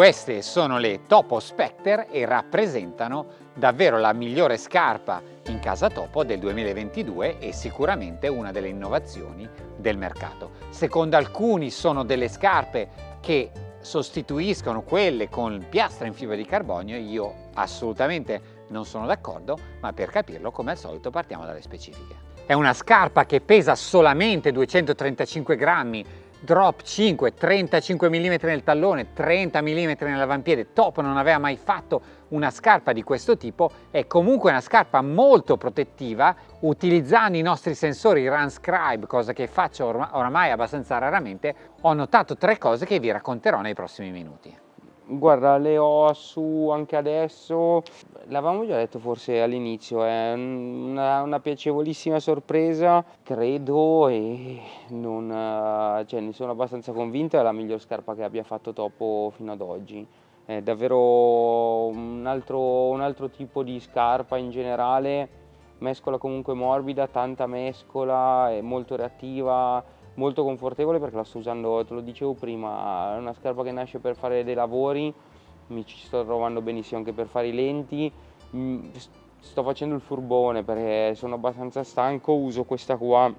Queste sono le Topo Spectre e rappresentano davvero la migliore scarpa in casa Topo del 2022 e sicuramente una delle innovazioni del mercato. Secondo alcuni sono delle scarpe che sostituiscono quelle con piastra in fibra di carbonio, io assolutamente non sono d'accordo, ma per capirlo come al solito partiamo dalle specifiche. È una scarpa che pesa solamente 235 grammi, drop 5, 35 mm nel tallone, 30 mm nell'avampiede, Top non aveva mai fatto una scarpa di questo tipo, è comunque una scarpa molto protettiva, utilizzando i nostri sensori Runscribe, cosa che faccio oramai abbastanza raramente, ho notato tre cose che vi racconterò nei prossimi minuti. Guarda, le ho su anche adesso, l'avevamo già detto forse all'inizio, è una, una, piacevolissima sorpresa, credo e non, cioè, ne sono abbastanza convinto, è la miglior scarpa che abbia fatto Topo fino ad oggi. È davvero un altro, un altro tipo di scarpa in generale, mescola comunque morbida, tanta mescola, è molto reattiva, molto confortevole perché la sto usando, te lo dicevo prima, è una scarpa che nasce per fare dei lavori, mi ci sto trovando benissimo anche per fare i lenti, mm, sto facendo il furbone perché sono abbastanza stanco, uso questa qua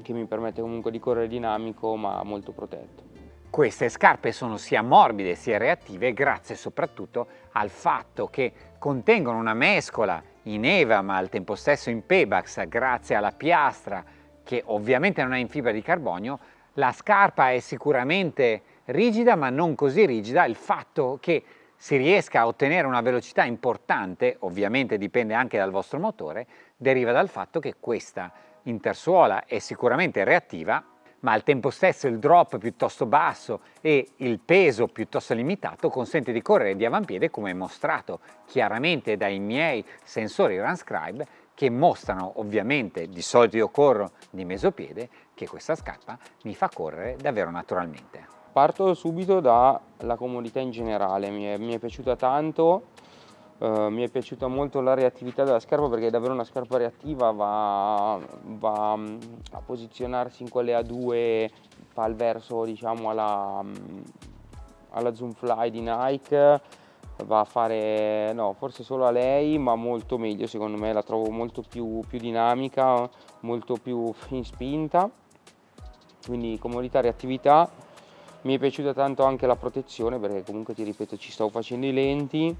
che mi permette comunque di correre dinamico ma molto protetto. Queste scarpe sono sia morbide sia reattive grazie soprattutto al fatto che contengono una mescola in EVA ma al tempo stesso in Pebax grazie alla piastra che ovviamente non è in fibra di carbonio, la scarpa è sicuramente rigida ma non così rigida, il fatto che si riesca a ottenere una velocità importante, ovviamente dipende anche dal vostro motore, deriva dal fatto che questa intersuola è sicuramente reattiva, ma al tempo stesso il drop piuttosto basso e il peso piuttosto limitato consente di correre di avampiede come mostrato chiaramente dai miei sensori Runscribe che mostrano ovviamente, di solito io corro di mesopiede, che questa scarpa mi fa correre davvero naturalmente. Parto subito dalla comodità in generale, mi è, mi è piaciuta tanto, uh, mi è piaciuta molto la reattività della scarpa perché è davvero una scarpa reattiva, va, va mm, a posizionarsi in quelle A2, fa il verso diciamo alla, mm, alla Zoom Fly di Nike, va a fare, no, forse solo a lei, ma molto meglio secondo me, la trovo molto più, più dinamica, molto più in spinta, quindi comodità, reattività. Mi è piaciuta tanto anche la protezione perché comunque ti ripeto ci stavo facendo i lenti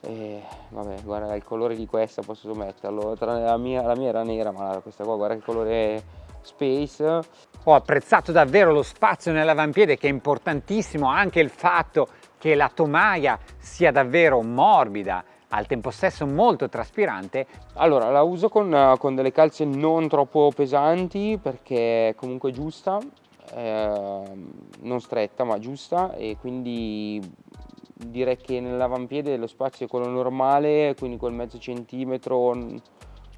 e vabbè guarda il colore di questa posso metterlo, la mia, la mia era nera ma questa qua guarda che colore space. Ho apprezzato davvero lo spazio nell'avampiede che è importantissimo, anche il fatto che la tomaia sia davvero morbida, al tempo stesso molto traspirante. Allora la uso con, con delle calze non troppo pesanti perché è comunque giusta, eh, non stretta ma giusta e quindi direi che nell'avampiede lo spazio è quello normale, quindi quel mezzo centimetro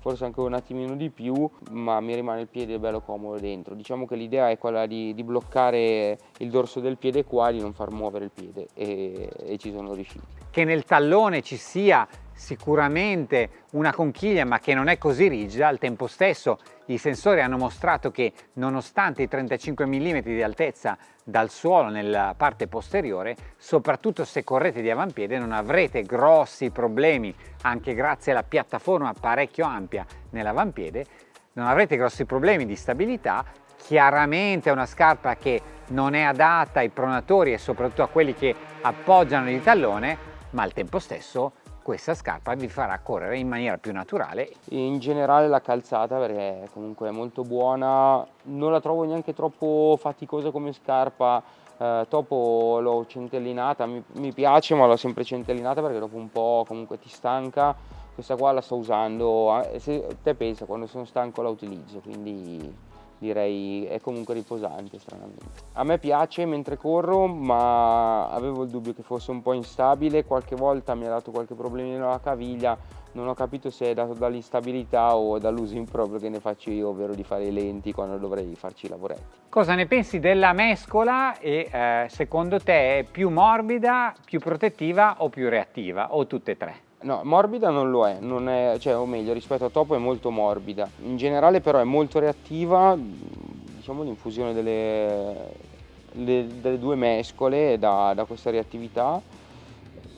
forse anche un attimino di più, ma mi rimane il piede bello comodo dentro. Diciamo che l'idea è quella di, di, bloccare il dorso del piede qua di non far muovere il piede e, e ci sono riusciti. Che nel tallone ci sia sicuramente una conchiglia ma che non è così rigida, al tempo stesso i sensori hanno mostrato che nonostante i 35 mm di altezza dal suolo nella parte posteriore, soprattutto se correte di avampiede non avrete grossi problemi, anche grazie alla piattaforma parecchio ampia nell'avampiede, non avrete grossi problemi di stabilità, chiaramente è una scarpa che non è adatta ai pronatori e soprattutto a quelli che appoggiano il tallone, ma al tempo stesso questa scarpa vi farà correre in maniera più naturale. In generale la calzata perché comunque è molto buona, non la trovo neanche troppo faticosa come scarpa, eh, dopo l'ho centellinata, mi, mi piace ma l'ho sempre centellinata perché dopo un po' comunque ti stanca, questa qua la sto usando, eh, se te pensa quando sono stanco la utilizzo, quindi direi è comunque riposante stranamente. A me piace mentre corro ma avevo il dubbio che fosse un po' instabile, qualche volta mi ha dato qualche problema nella caviglia, non ho capito se è dato dall'instabilità o dall'uso improprio che ne faccio io, ovvero di fare i lenti quando dovrei farci i lavoretti. Cosa ne pensi della mescola e eh, secondo te è più morbida, più protettiva o più reattiva o tutte e tre? No, morbida non lo è, non è cioè, o meglio rispetto a Topo è molto morbida. In generale però è molto reattiva, diciamo l'infusione delle le, delle due mescole da, da questa reattività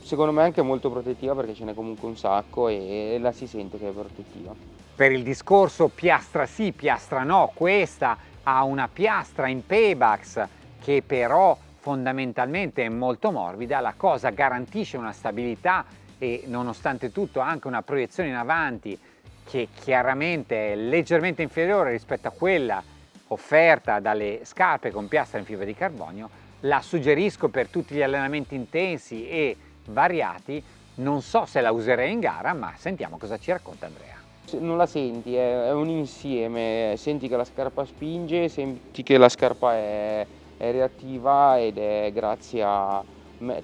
secondo me anche molto protettiva perché ce n'è comunque un sacco e la si sente che è protettiva. Per il discorso piastra sì, piastra no, questa ha una piastra in Paybacks che però fondamentalmente è molto morbida, la cosa garantisce una stabilità e nonostante tutto anche una proiezione in avanti che chiaramente è leggermente inferiore rispetto a quella offerta dalle scarpe con piastra in fibra di carbonio, la suggerisco per tutti gli allenamenti intensi e variati, non so se la userei in gara, ma sentiamo cosa ci racconta Andrea. Non la senti, è un insieme, senti che la scarpa spinge, senti che la scarpa è, è reattiva ed è grazie a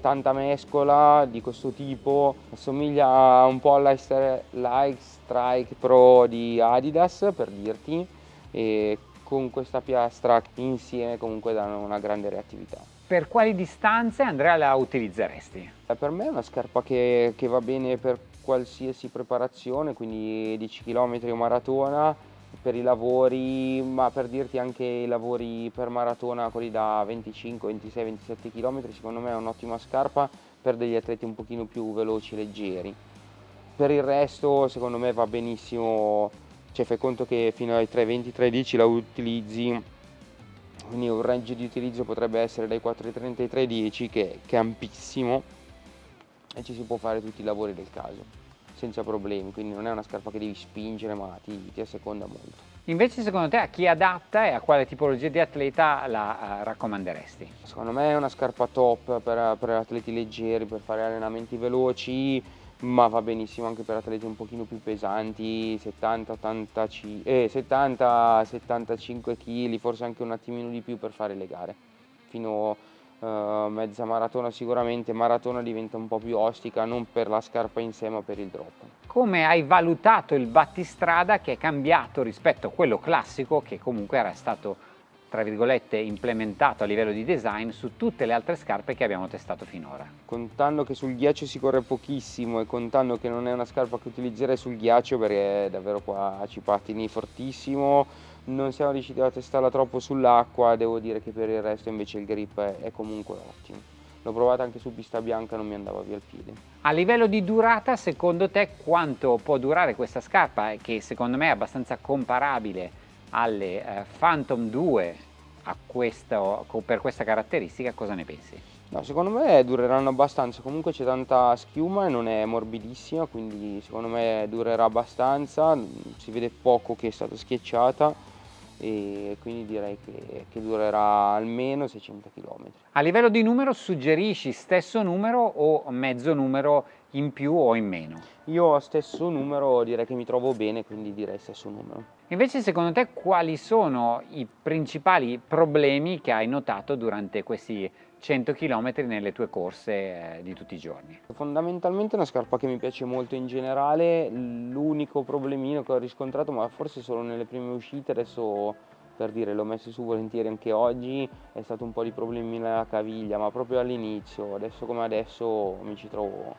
tanta mescola di questo tipo, assomiglia un po' alla Strike Pro di Adidas per dirti e con questa piastra insieme comunque danno una grande reattività. Per quali distanze Andrea la utilizzeresti? Eh, per me è una scarpa che, che va bene per qualsiasi preparazione, quindi 10 km o maratona, per i lavori, ma per dirti anche i lavori per maratona, quelli da 25, 26, 27 km, secondo me è un'ottima scarpa per degli atleti un pochino più veloci leggeri. Per il resto secondo me va benissimo cioè fai conto che fino ai 320-310 la utilizzi quindi un range di utilizzo potrebbe essere dai 430 ai 310 che, che è ampissimo e ci si può fare tutti i lavori del caso senza problemi quindi non è una scarpa che devi spingere ma ti, ti asseconda molto Invece secondo te a chi adatta e a quale tipologia di atleta la uh, raccomanderesti? Secondo me è una scarpa top per, per atleti leggeri, per fare allenamenti veloci, ma va benissimo anche per atleti un pochino più pesanti, 70, 85, eh, 70 75 kg, forse anche un attimino di più per fare le gare. Fino uh, mezza maratona sicuramente, maratona diventa un po' più ostica, non per la scarpa in sé ma per il drop. Come hai valutato il battistrada che è cambiato rispetto a quello classico che comunque era stato tra virgolette implementato a livello di design su tutte le altre scarpe che abbiamo testato finora. Contando che sul ghiaccio si corre pochissimo e contando che non è una scarpa che utilizzerei sul ghiaccio perché davvero qua ci pattini fortissimo, non siamo riusciti a testarla troppo sull'acqua, devo dire che per il resto invece il grip è comunque ottimo. L'ho provata anche su pista bianca, non mi andava via il piede. A livello di durata, secondo te quanto può durare questa scarpa? Che secondo me è abbastanza comparabile alle eh, Phantom 2 questo, per questa caratteristica, cosa ne pensi? No, secondo me dureranno abbastanza, comunque c'è tanta schiuma e non è morbidissima, quindi secondo me durerà abbastanza, si vede poco che è stata schiacciata e quindi direi che, che, durerà almeno 600 km. A livello di numero suggerisci stesso numero o mezzo numero in più o in meno? Io stesso numero direi che mi trovo bene, quindi direi stesso numero. Invece secondo te quali sono i principali problemi che hai notato durante questi 100 km nelle tue corse eh, di tutti i giorni? Fondamentalmente è una scarpa che mi piace molto in generale, l'unico problemino che ho riscontrato, ma forse solo nelle prime uscite, adesso per dire l'ho messo su volentieri anche oggi, è stato un po' di problemi nella caviglia, ma proprio all'inizio, adesso come adesso mi ci trovo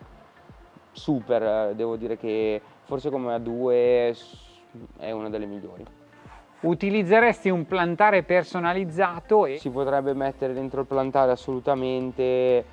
super, devo dire che forse come a due è una delle migliori. Utilizzeresti un plantare personalizzato? E... Si potrebbe mettere dentro il plantare assolutamente, eh,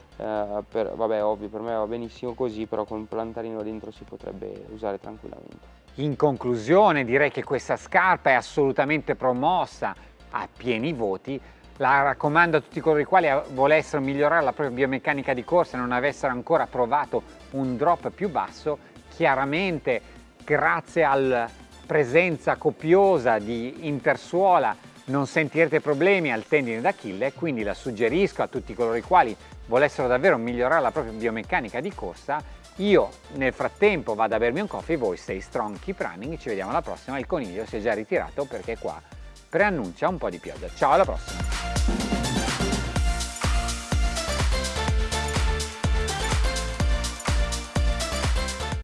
per, vabbè ovvio per me va benissimo così, però con un plantarino dentro si potrebbe usare tranquillamente. In conclusione direi che questa scarpa è assolutamente promossa a pieni voti, la raccomando a tutti coloro i quali volessero migliorare la propria biomeccanica di corsa e non avessero ancora provato un drop più basso, chiaramente grazie al presenza copiosa di intersuola non sentirete problemi al tendine d'Achille, quindi la suggerisco a tutti coloro i quali volessero davvero migliorare la propria biomeccanica di corsa. Io nel frattempo vado a bermi un coffee, voi stay strong, keep running, ci vediamo alla prossima, il coniglio si è già ritirato perché qua preannuncia un po' di pioggia. Ciao alla prossima!